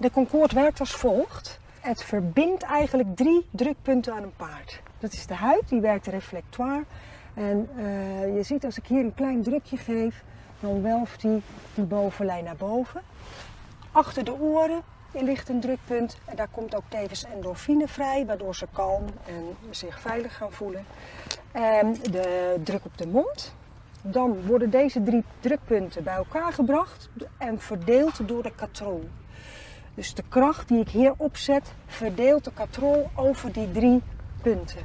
De Concorde werkt als volgt. Het verbindt eigenlijk drie drukpunten aan een paard. Dat is de huid, die werkt reflectoire. En uh, je ziet als ik hier een klein drukje geef, dan welft die die bovenlijn naar boven. Achter de oren ligt een drukpunt en daar komt ook tevens endorfine vrij, waardoor ze kalm en zich veilig gaan voelen. En de druk op de mond. Dan worden deze drie drukpunten bij elkaar gebracht en verdeeld door de katrol. Dus de kracht die ik hier opzet, verdeelt de katrol over die drie punten.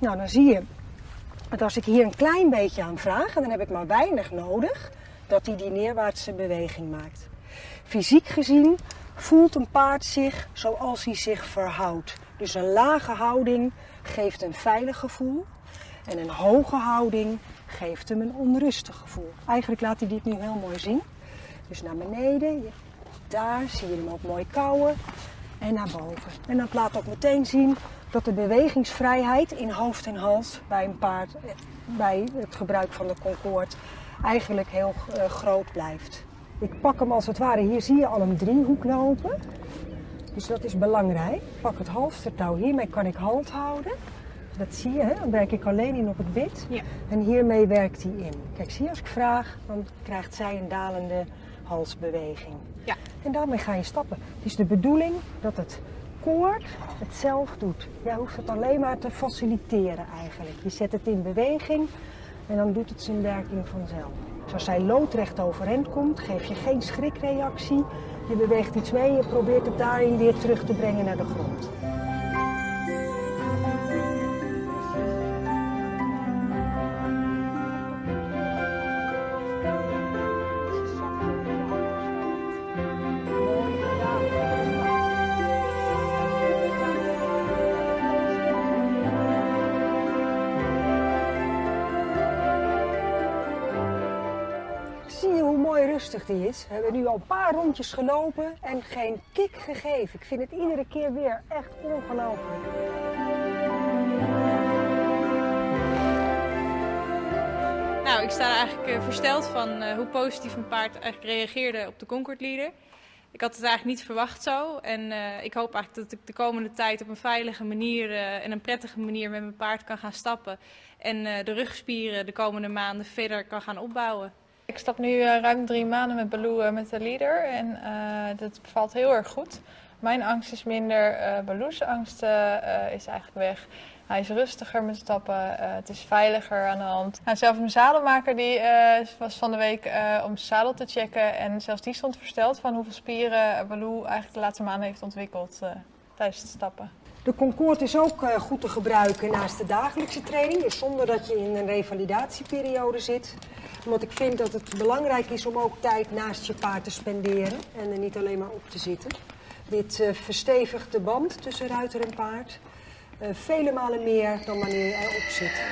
Nou, dan zie je dat als ik hier een klein beetje aan vraag, en dan heb ik maar weinig nodig, dat hij die neerwaartse beweging maakt. Fysiek gezien voelt een paard zich zoals hij zich verhoudt. Dus een lage houding geeft een veilig gevoel en een hoge houding geeft hem een onrustig gevoel. Eigenlijk laat hij dit nu heel mooi zien. Dus naar beneden, daar zie je hem ook mooi kouwen en naar boven. En dat laat ook meteen zien dat de bewegingsvrijheid in hoofd en hals bij een paard, bij het gebruik van de Concorde, eigenlijk heel uh, groot blijft. Ik pak hem als het ware, hier zie je al een driehoek lopen. Dus dat is belangrijk. Ik pak het halstertouw, hiermee kan ik halt houden. Dat zie je, hè? dan werk ik alleen in op het bit. Ja. En hiermee werkt hij in. Kijk, zie je, als ik vraag, dan krijgt zij een dalende halsbeweging. Ja. En daarmee ga je stappen. Het is de bedoeling dat het koord het zelf doet. Jij hoeft het alleen maar te faciliteren eigenlijk. Je zet het in beweging en dan doet het zijn werking vanzelf. Dus als zij loodrecht overeind komt, geef je geen schrikreactie. Je beweegt iets mee, je probeert het daarin weer terug te brengen naar de grond. Rustig die is. We hebben nu al een paar rondjes gelopen en geen kick gegeven. Ik vind het iedere keer weer echt ongelooflijk. Nou, ik sta eigenlijk uh, versteld van uh, hoe positief mijn paard eigenlijk reageerde op de Concord Leader. Ik had het eigenlijk niet verwacht zo. En uh, ik hoop eigenlijk dat ik de komende tijd op een veilige manier en een prettige manier met mijn paard kan gaan stappen. En de rugspieren de komende maanden verder kan gaan opbouwen. Ik stap nu uh, ruim drie maanden met Baloo uh, met de leader en uh, dat bevalt heel erg goed. Mijn angst is minder, Baloo's angst is eigenlijk weg. Hij is rustiger met stappen, het is veiliger aan de hand. Zelfs mijn zadelmaker die, was van de week om zadel te checken en zelfs die stond versteld van hoeveel spieren Baloo eigenlijk de laatste maanden heeft ontwikkeld stappen. De Concorde is ook goed te gebruiken naast de dagelijkse training, dus zonder dat je in een revalidatieperiode zit omdat ik vind dat het belangrijk is om ook tijd naast je paard te spenderen en er niet alleen maar op te zitten. Dit uh, verstevigt de band tussen ruiter en paard uh, vele malen meer dan wanneer je erop zit.